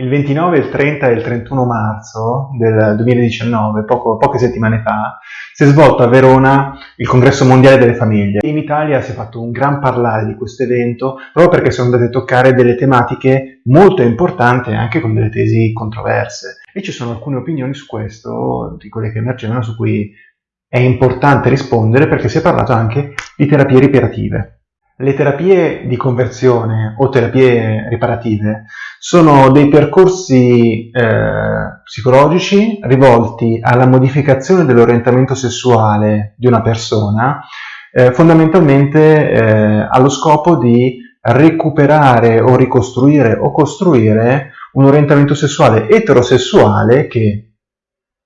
Il 29, il 30 e il 31 marzo del 2019, poco, poche settimane fa, si è svolto a Verona il Congresso Mondiale delle Famiglie. In Italia si è fatto un gran parlare di questo evento proprio perché sono andate a toccare delle tematiche molto importanti anche con delle tesi controverse. E ci sono alcune opinioni su questo, di quelle che emergevano, su cui è importante rispondere perché si è parlato anche di terapie riparative. Le terapie di conversione o terapie riparative sono dei percorsi eh, psicologici rivolti alla modificazione dell'orientamento sessuale di una persona, eh, fondamentalmente eh, allo scopo di recuperare o ricostruire o costruire un orientamento sessuale eterosessuale che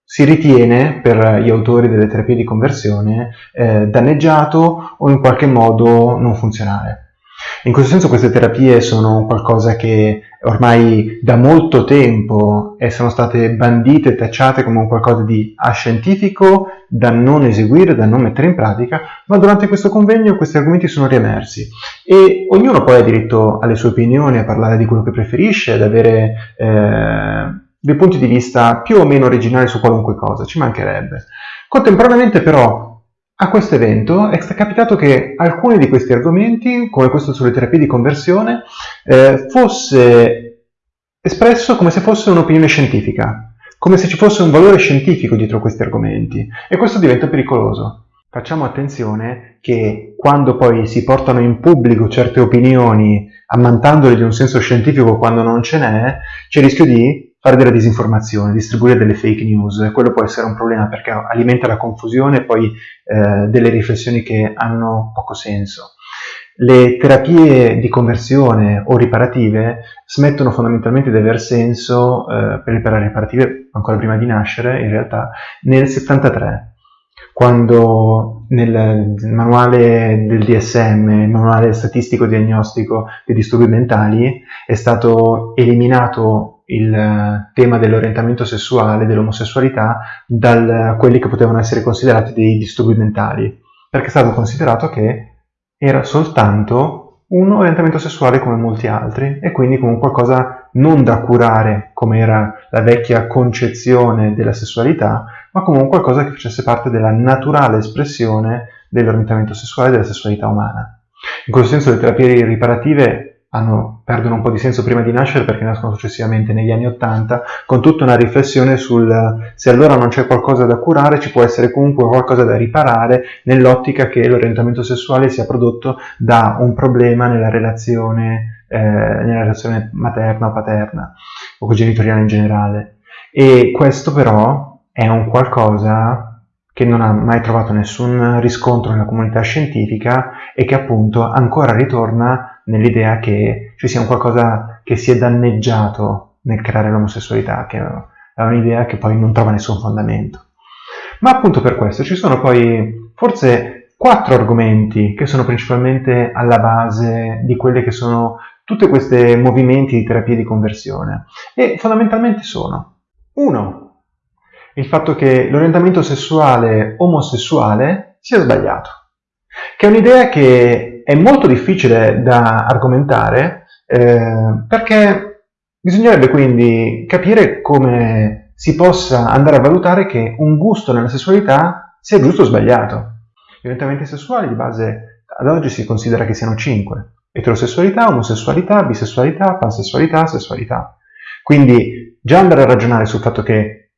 si ritiene per gli autori delle terapie di conversione eh, danneggiato o in qualche modo non funzionale. In questo senso queste terapie sono qualcosa che ormai da molto tempo sono state bandite e tacciate come qualcosa di ascientifico da non eseguire, da non mettere in pratica, ma durante questo convegno questi argomenti sono riemersi e ognuno poi ha diritto alle sue opinioni, a parlare di quello che preferisce, ad avere eh, dei punti di vista più o meno originali su qualunque cosa, ci mancherebbe. Contemporaneamente però a questo evento è capitato che alcuni di questi argomenti, come questo sulle terapie di conversione, eh, fosse espresso come se fosse un'opinione scientifica, come se ci fosse un valore scientifico dietro questi argomenti e questo diventa pericoloso. Facciamo attenzione che quando poi si portano in pubblico certe opinioni ammantandole di un senso scientifico quando non ce n'è, c'è il rischio di fare della disinformazione, distribuire delle fake news, quello può essere un problema perché alimenta la confusione e poi eh, delle riflessioni che hanno poco senso. Le terapie di conversione o riparative smettono fondamentalmente di aver senso eh, per le terapie riparative ancora prima di nascere, in realtà, nel 73 quando nel manuale del DSM, il manuale statistico diagnostico dei disturbi mentali, è stato eliminato il eh, tema dell'orientamento sessuale, dell'omosessualità, da quelli che potevano essere considerati dei disturbi mentali, perché è stato considerato che era soltanto un orientamento sessuale come molti altri e quindi come qualcosa non da curare come era la vecchia concezione della sessualità, ma come qualcosa che facesse parte della naturale espressione dell'orientamento sessuale e della sessualità umana. In questo senso le terapie riparative hanno, perdono un po' di senso prima di nascere perché nascono successivamente negli anni Ottanta, con tutta una riflessione sul se allora non c'è qualcosa da curare, ci può essere comunque qualcosa da riparare nell'ottica che l'orientamento sessuale sia prodotto da un problema nella relazione, eh, nella relazione materna o paterna o genitoriale in generale. E questo però è un qualcosa che non ha mai trovato nessun riscontro nella comunità scientifica e che appunto ancora ritorna nell'idea che ci sia un qualcosa che si è danneggiato nel creare l'omosessualità, che è un'idea che poi non trova nessun fondamento. Ma appunto per questo ci sono poi forse quattro argomenti che sono principalmente alla base di quelle che sono tutti questi movimenti di terapia di conversione e fondamentalmente sono uno il fatto che l'orientamento sessuale omosessuale sia sbagliato, che è un'idea che è molto difficile da argomentare eh, perché bisognerebbe quindi capire come si possa andare a valutare che un gusto nella sessualità sia giusto o sbagliato. Gli orientamenti sessuali di base ad oggi si considera che siano cinque. Eterosessualità, omosessualità, bisessualità, pansessualità, sessualità. Quindi già andare a ragionare sul fatto che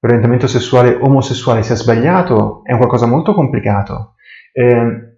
l'orientamento sessuale omosessuale sia sbagliato è un qualcosa molto complicato. Eh,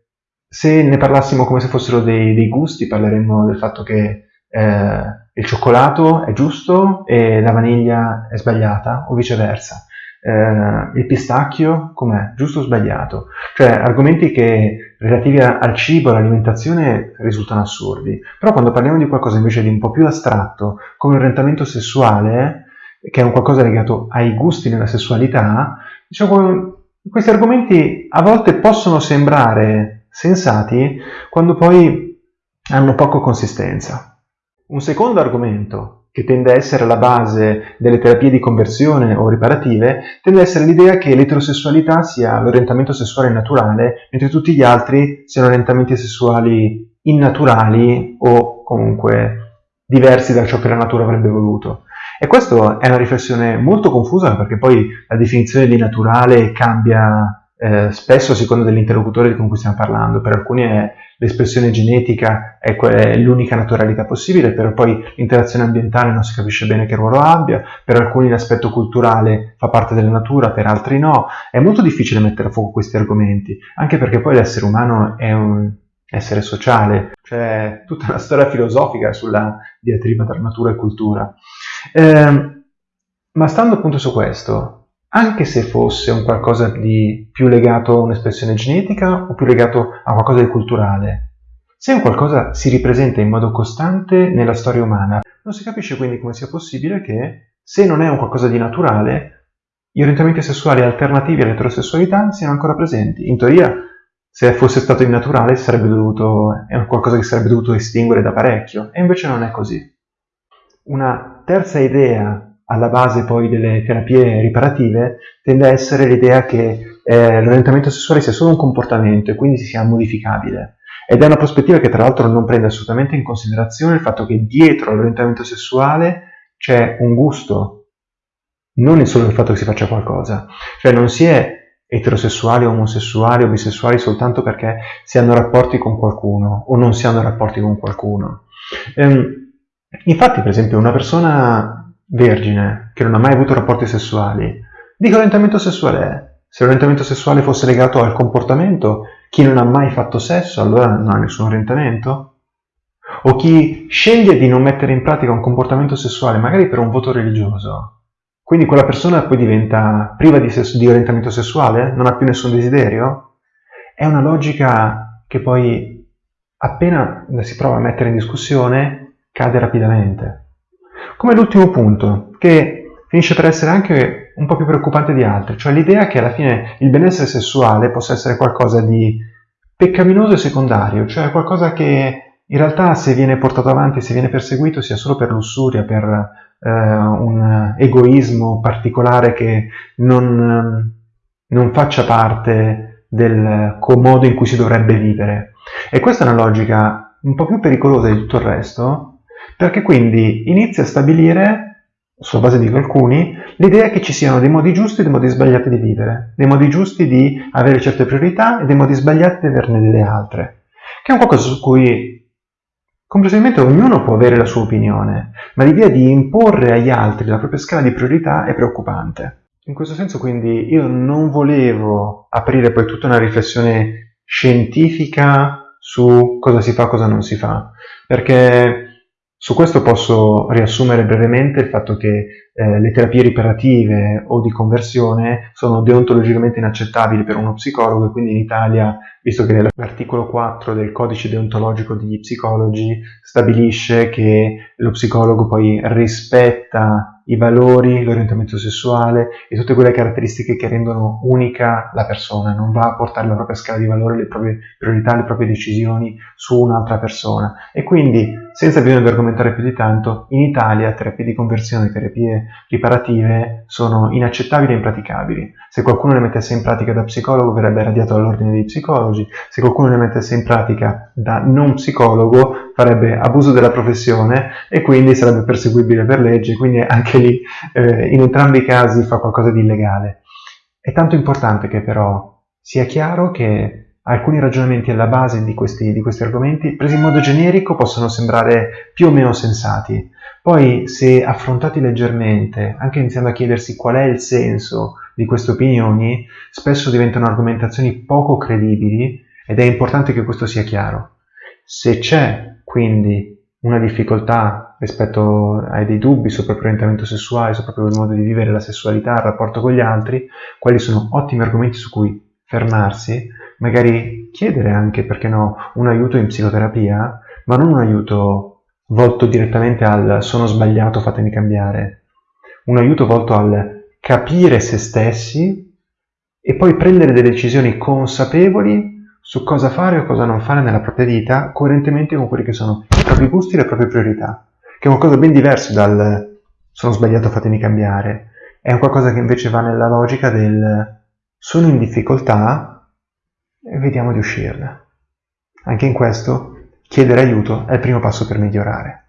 se ne parlassimo come se fossero dei, dei gusti, parleremmo del fatto che eh, il cioccolato è giusto e la vaniglia è sbagliata, o viceversa. Eh, il pistacchio com'è? Giusto o sbagliato? Cioè argomenti che relativi al cibo, all'alimentazione risultano assurdi. Però quando parliamo di qualcosa invece di un po' più astratto, come l'orientamento sessuale, che è un qualcosa legato ai gusti nella sessualità, diciamo, questi argomenti a volte possono sembrare sensati quando poi hanno poco consistenza. Un secondo argomento che tende a essere la base delle terapie di conversione o riparative, tende a essere l'idea che l'eterosessualità sia l'orientamento sessuale naturale, mentre tutti gli altri siano orientamenti sessuali innaturali o comunque diversi da ciò che la natura avrebbe voluto. E questa è una riflessione molto confusa perché poi la definizione di naturale cambia eh, spesso a seconda dell'interlocutore con cui stiamo parlando. Per alcuni l'espressione genetica è, è l'unica naturalità possibile, però poi l'interazione ambientale non si capisce bene che ruolo abbia, per alcuni l'aspetto culturale fa parte della natura, per altri no. È molto difficile mettere a fuoco questi argomenti, anche perché poi l'essere umano è un essere sociale, c'è tutta una storia filosofica sulla diatriba tra natura e cultura. Eh, ma stando appunto su questo, anche se fosse un qualcosa di più legato a un'espressione genetica o più legato a qualcosa di culturale, se un qualcosa si ripresenta in modo costante nella storia umana, non si capisce quindi come sia possibile che, se non è un qualcosa di naturale, gli orientamenti sessuali alternativi all'eterosessualità siano ancora presenti. In teoria, se fosse stato innaturale, dovuto, è qualcosa che sarebbe dovuto estinguere da parecchio, e invece non è così. Una terza idea alla base poi delle terapie riparative tende a essere l'idea che eh, l'orientamento sessuale sia solo un comportamento e quindi sia modificabile. Ed è una prospettiva che tra l'altro non prende assolutamente in considerazione il fatto che dietro all'orientamento sessuale c'è un gusto, non solo il fatto che si faccia qualcosa. Cioè non si è eterosessuali, omosessuali o bisessuali soltanto perché si hanno rapporti con qualcuno o non si hanno rapporti con qualcuno. Ehm, Infatti, per esempio, una persona vergine che non ha mai avuto rapporti sessuali, di che orientamento sessuale è? Se l'orientamento sessuale fosse legato al comportamento, chi non ha mai fatto sesso allora non ha nessun orientamento? O chi sceglie di non mettere in pratica un comportamento sessuale, magari per un voto religioso, quindi quella persona poi diventa priva di, di orientamento sessuale? Non ha più nessun desiderio? È una logica che poi appena si prova a mettere in discussione cade rapidamente. Come l'ultimo punto, che finisce per essere anche un po' più preoccupante di altri, cioè l'idea che alla fine il benessere sessuale possa essere qualcosa di peccaminoso e secondario, cioè qualcosa che in realtà se viene portato avanti, se viene perseguito, sia solo per lussuria, per eh, un egoismo particolare che non, non faccia parte del modo in cui si dovrebbe vivere. E questa è una logica un po' più pericolosa di tutto il resto, perché quindi inizia a stabilire, sulla base di alcuni, l'idea che ci siano dei modi giusti e dei modi sbagliati di vivere, dei modi giusti di avere certe priorità e dei modi sbagliati di averne delle altre, che è un qualcosa su cui complessivamente ognuno può avere la sua opinione, ma l'idea di imporre agli altri la propria scala di priorità è preoccupante. In questo senso quindi io non volevo aprire poi tutta una riflessione scientifica su cosa si fa e cosa non si fa, perché su questo posso riassumere brevemente il fatto che eh, le terapie riparative o di conversione sono deontologicamente inaccettabili per uno psicologo e quindi in Italia, visto che l'articolo 4 del codice deontologico degli psicologi stabilisce che lo psicologo poi rispetta i valori, l'orientamento sessuale e tutte quelle caratteristiche che rendono unica la persona, non va a portare la propria scala di valore, le proprie priorità, le proprie decisioni su un'altra persona. E quindi, senza bisogno di argomentare più di tanto, in Italia terapie di conversione, terapie riparative sono inaccettabili e impraticabili. Se qualcuno le mettesse in pratica da psicologo verrebbe radiato dall'ordine dei psicologi, se qualcuno le mettesse in pratica da non psicologo farebbe abuso della professione e quindi sarebbe perseguibile per legge, quindi anche lì eh, in entrambi i casi fa qualcosa di illegale. È tanto importante che però sia chiaro che alcuni ragionamenti alla base di questi, di questi argomenti, presi in modo generico, possono sembrare più o meno sensati. Poi, se affrontati leggermente, anche iniziando a chiedersi qual è il senso di queste opinioni, spesso diventano argomentazioni poco credibili ed è importante che questo sia chiaro. Se c'è quindi una difficoltà rispetto ai dei dubbi sul proprio orientamento sessuale, sul proprio modo di vivere la sessualità, il rapporto con gli altri, quali sono ottimi argomenti su cui fermarsi, magari chiedere anche, perché no, un aiuto in psicoterapia, ma non un aiuto volto direttamente al sono sbagliato, fatemi cambiare, un aiuto volto al capire se stessi e poi prendere delle decisioni consapevoli su cosa fare o cosa non fare nella propria vita coerentemente con quelli che sono i propri gusti e le proprie priorità, che è qualcosa ben diverso dal sono sbagliato fatemi cambiare, è un qualcosa che invece va nella logica del sono in difficoltà e vediamo di uscirne. Anche in questo chiedere aiuto è il primo passo per migliorare.